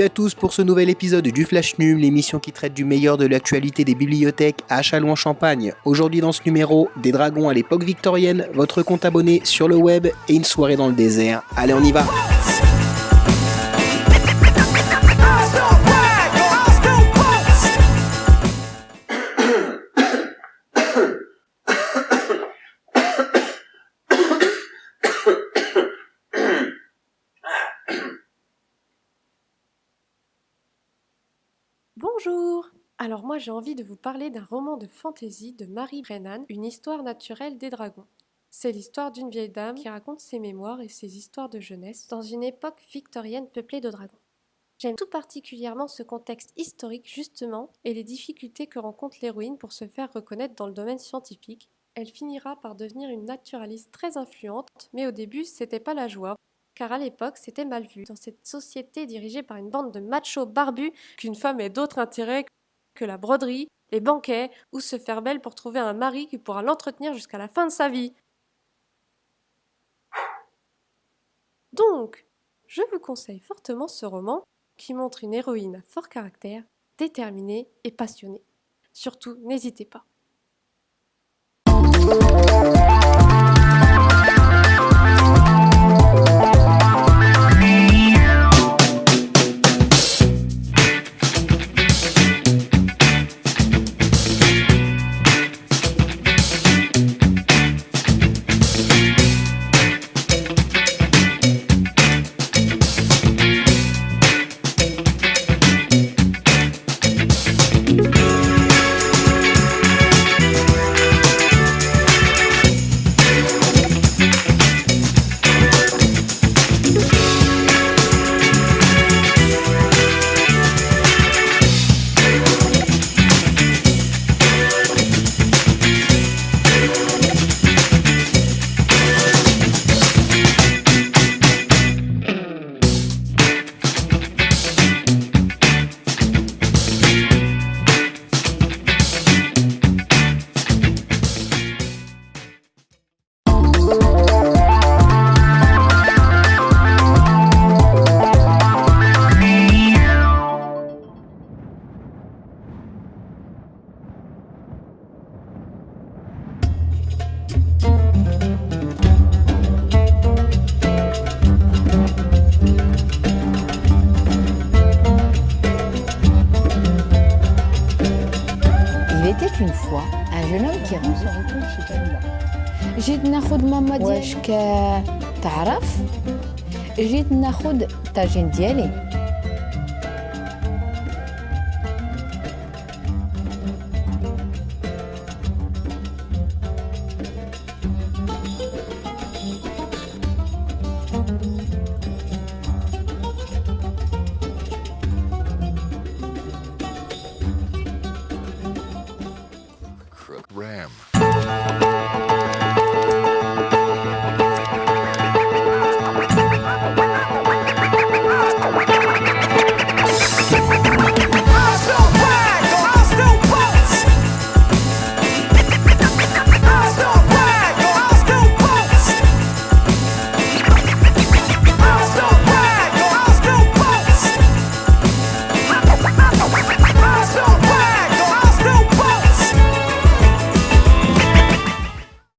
Salut à tous pour ce nouvel épisode du Flash Num, l'émission qui traite du meilleur de l'actualité des bibliothèques à Châlons-en-Champagne. Aujourd'hui dans ce numéro, des dragons à l'époque victorienne, votre compte abonné sur le web et une soirée dans le désert. Allez, on y va Bonjour Alors moi j'ai envie de vous parler d'un roman de fantasy de Marie Brennan, Une histoire naturelle des dragons. C'est l'histoire d'une vieille dame qui raconte ses mémoires et ses histoires de jeunesse dans une époque victorienne peuplée de dragons. J'aime tout particulièrement ce contexte historique justement et les difficultés que rencontre l'héroïne pour se faire reconnaître dans le domaine scientifique. Elle finira par devenir une naturaliste très influente, mais au début c'était pas la joie car à l'époque c'était mal vu dans cette société dirigée par une bande de machos barbus qu'une femme ait d'autres intérêts que la broderie, les banquets ou se faire belle pour trouver un mari qui pourra l'entretenir jusqu'à la fin de sa vie. Donc, je vous conseille fortement ce roman qui montre une héroïne à fort caractère, déterminée et passionnée. Surtout, n'hésitez pas. Une fois un jeune homme qui rentre. جيت ناخذ ماما ديالك تعرف جيت ناخذ طاجين ديالي